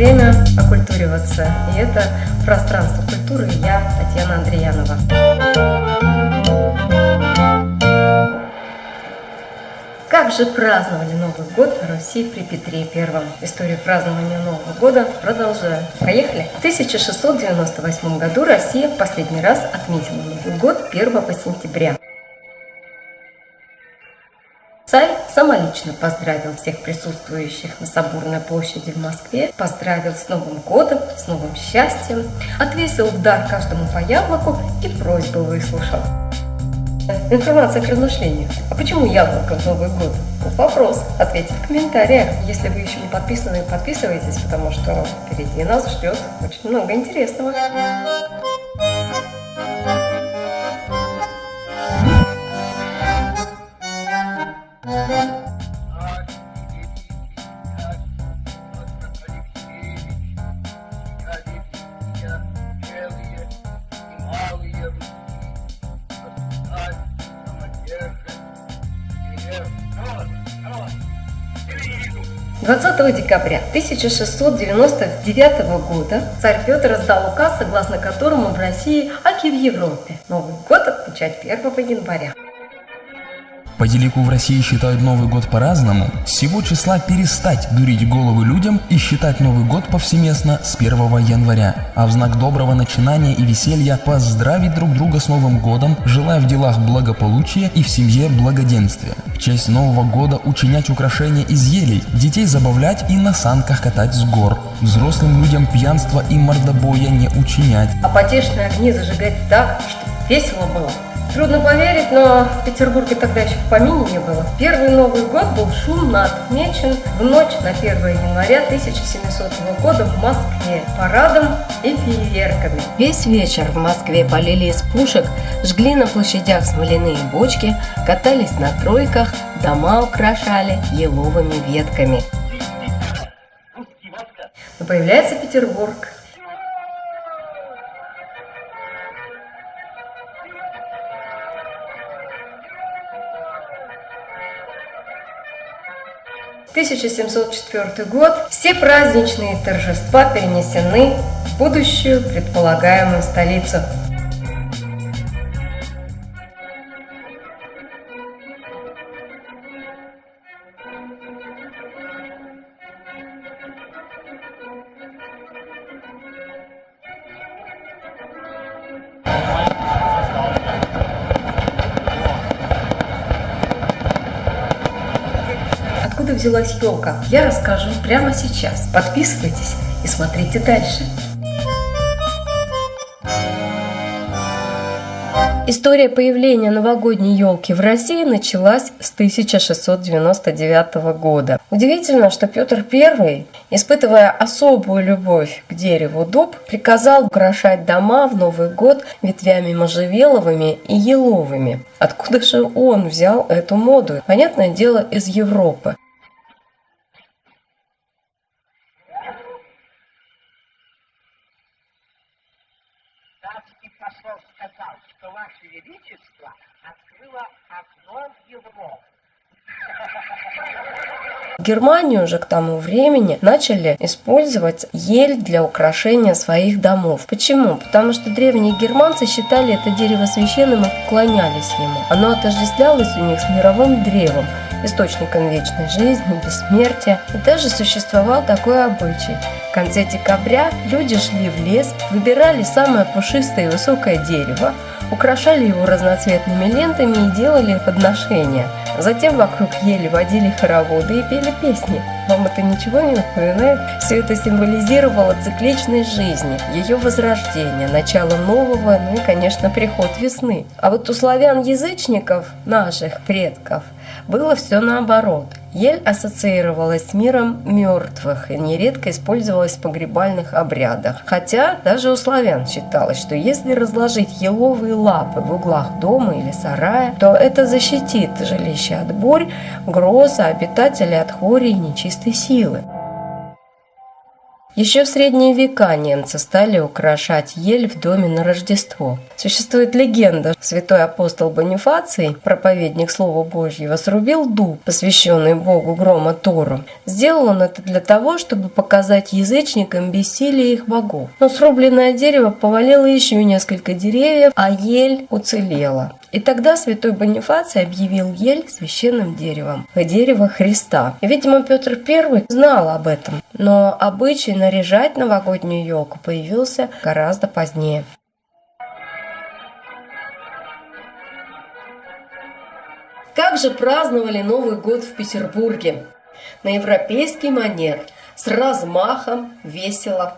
время окультуриваться. И это пространство культуры я, Татьяна Андреянова. Как же праздновали Новый год в Руси при Петре Первом? Историю празднования Нового года продолжаю. Поехали! В 1698 году Россия в последний раз отметила Новый год 1 сентября. Царь самолично поздравил всех присутствующих на Соборной площади в Москве, поздравил с Новым годом, с новым счастьем, отвесил дар каждому по яблоку и просьбу выслушал. Информация к размышлению. А почему яблоко в Новый год? Вопрос. Ответьте в комментариях. Если вы еще не подписаны, подписывайтесь, потому что впереди нас ждет очень много интересного. 20 декабря 1699 года царь Петр издал указ, согласно которому в России, как и в Европе, Новый год отмечать 1 января. По телеку в России считают Новый год по-разному. С сего числа перестать дурить головы людям и считать Новый год повсеместно с 1 января. А в знак доброго начинания и веселья поздравить друг друга с Новым годом, желая в делах благополучия и в семье благоденствия. В честь Нового года учинять украшения из елей, детей забавлять и на санках катать с гор. Взрослым людям пьянства и мордобоя не учинять. А потешные огни зажигать так, чтобы весело было. Трудно поверить, но в Петербурге тогда еще в помине не было. Первый Новый год был шумно отмечен в ночь на 1 января 1700 года в Москве парадом и фейерверками. Весь вечер в Москве полили из пушек, жгли на площадях смоляные бочки, катались на тройках, дома украшали еловыми ветками. Но появляется Петербург, 1704 год. Все праздничные торжества перенесены в будущую предполагаемую столицу. Откуда взялась елка, я расскажу прямо сейчас. Подписывайтесь и смотрите дальше. История появления новогодней елки в России началась с 1699 года. Удивительно, что Петр I, испытывая особую любовь к дереву дуб, приказал украшать дома в Новый год ветвями можжевеловыми и еловыми. Откуда же он взял эту моду? Понятное дело, из Европы. Величество открыло окно в Европу. Германию же к тому времени начали использовать ель для украшения своих домов. Почему? Потому что древние германцы считали это дерево священным и поклонялись ему. Оно отождествлялось у них с мировым древом, источником вечной жизни, бессмертия. И даже существовал такой обычай. В конце декабря люди шли в лес, выбирали самое пушистое и высокое дерево, украшали его разноцветными лентами и делали подношения. Затем вокруг ели водили хороводы и пели песни. Вам это ничего не напоминает? Все это символизировало цикличность жизни, ее возрождение, начало нового, ну и, конечно, приход весны. А вот у славян-язычников, наших предков, было все наоборот. Ель ассоциировалась с миром мертвых и нередко использовалась в погребальных обрядах. Хотя даже у славян считалось, что если разложить еловые лапы в углах дома или сарая, то это защитит жилище от бурь, гроз, а обитателей от хвори и нечистой силы. Еще в средние века немцы стали украшать ель в доме на Рождество. Существует легенда, святой апостол Бонифаций, проповедник Слова Божьего, срубил дуб, посвященный Богу грома Тору. Сделал он это для того, чтобы показать язычникам бессилие их богов. Но срубленное дерево повалило еще несколько деревьев, а ель уцелела. И тогда святой Бонифаций объявил ель священным деревом, дерево Христа. Видимо, Петр I знал об этом, но обычай наряжать новогоднюю елку появился гораздо позднее. Как же праздновали Новый год в Петербурге? На европейский манер, с размахом, весело.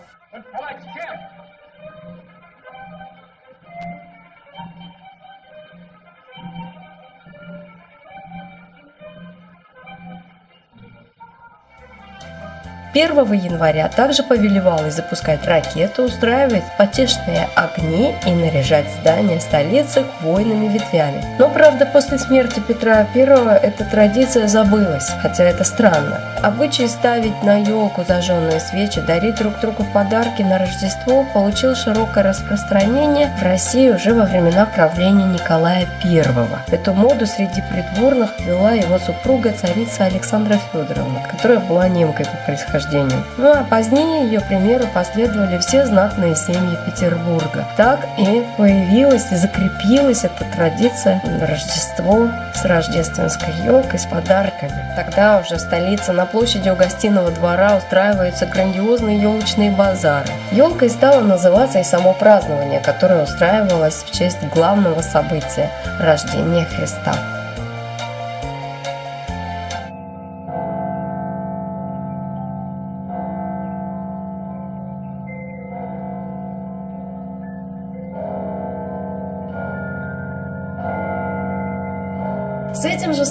1 января также повелевалось запускать ракеты, устраивать потешные огни и наряжать здания столицы хвойными ветвями. Но, правда, после смерти Петра I эта традиция забылась, хотя это странно. Обычай ставить на елку зажженные свечи, дарить друг другу подарки на Рождество получил широкое распространение в России уже во времена правления Николая I. Эту моду среди придворных вела его супруга царица Александра Федоровна, которая была немкой по происхождению рождению. Ну а позднее ее примеру последовали все знатные семьи Петербурга. Так и появилась и закрепилась эта традиция Рождество с рождественской елкой, с подарками. Тогда уже в столице на площади у гостиного двора устраиваются грандиозные елочные базары. Елкой стало называться и само празднование, которое устраивалось в честь главного события – рождения Христа.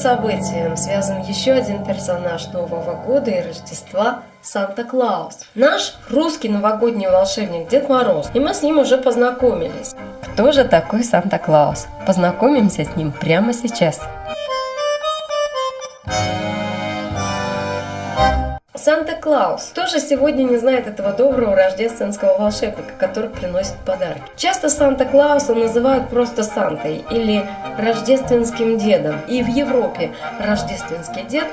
Событием связан еще один персонаж Нового года и Рождества – Санта-Клаус. Наш русский новогодний волшебник Дед Мороз. И мы с ним уже познакомились. Кто же такой Санта-Клаус? Познакомимся с ним прямо сейчас. Санта-Клаус тоже сегодня не знает этого доброго рождественского волшебника, который приносит подарки. Часто Санта-Клауса называют просто Сантой или рождественским дедом. И в Европе рождественский дед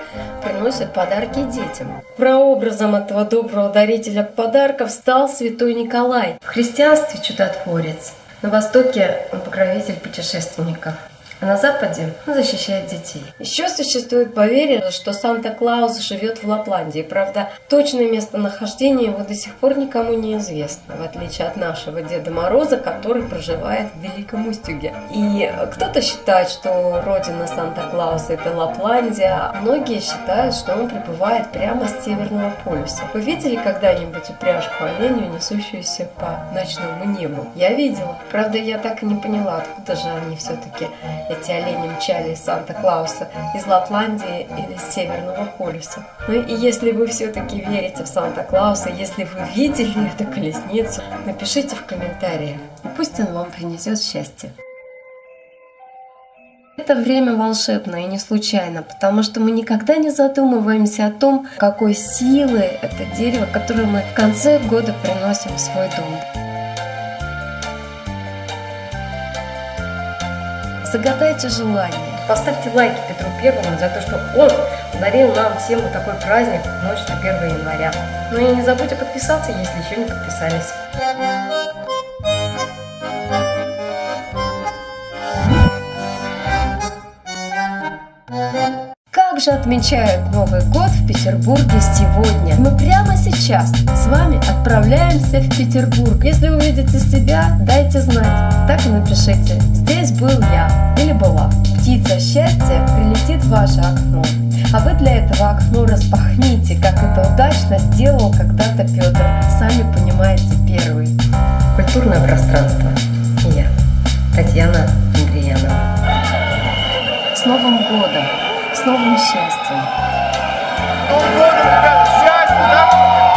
приносит подарки детям. Прообразом этого доброго дарителя подарков стал святой Николай. В христианстве чудотворец. На Востоке он покровитель путешественников а на Западе защищает детей. Еще существует поверье, что Санта-Клаус живет в Лапландии. Правда, точное местонахождение его до сих пор никому не известно, в отличие от нашего Деда Мороза, который проживает в Великом Устюге. И кто-то считает, что родина Санта-Клауса это Лапландия, а многие считают, что он пребывает прямо с Северного полюса. Вы видели когда-нибудь упряжку оленю, несущуюся по ночному небу? Я видела. Правда, я так и не поняла, откуда же они все-таки эти олени мчали из Санта-Клауса из Лапландии или с Северного полюса. Ну и если вы все-таки верите в Санта-Клауса, если вы видели эту колесницу, напишите в комментариях, и пусть он вам принесет счастье. Это время волшебно и не случайно, потому что мы никогда не задумываемся о том, какой силы это дерево, которое мы в конце года приносим в свой дом. Загадайте желание. Поставьте лайки Петру Первому за то, что он подарил нам всем вот такой праздник ночь на 1 января. Ну и не забудьте подписаться, если еще не подписались. Же отмечают Новый год в Петербурге сегодня? Мы прямо сейчас с вами отправляемся в Петербург. Если увидите себя, дайте знать. Так и напишите. Здесь был я или была. Птица счастья прилетит в ваше окно. А вы для этого окно распахните, как это удачно сделал когда-то Петр. Сами понимаете первый. Культурное пространство. И я, Татьяна Андреянова. С Новым годом! С новым счастьем! Новым годом, ребята! Счастья, здоровья!